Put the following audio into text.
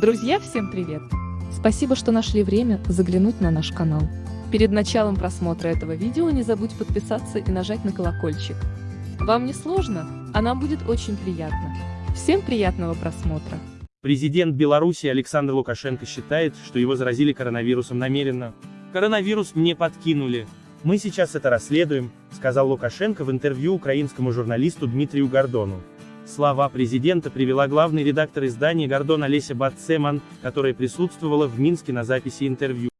Друзья, всем привет! Спасибо, что нашли время заглянуть на наш канал. Перед началом просмотра этого видео не забудь подписаться и нажать на колокольчик. Вам не сложно, а нам будет очень приятно. Всем приятного просмотра! Президент Беларуси Александр Лукашенко считает, что его заразили коронавирусом намеренно. Коронавирус мне подкинули. Мы сейчас это расследуем, сказал Лукашенко в интервью украинскому журналисту Дмитрию Гордону. Слова президента привела главный редактор издания Гордон Олеся Батцеман, которая присутствовала в Минске на записи интервью.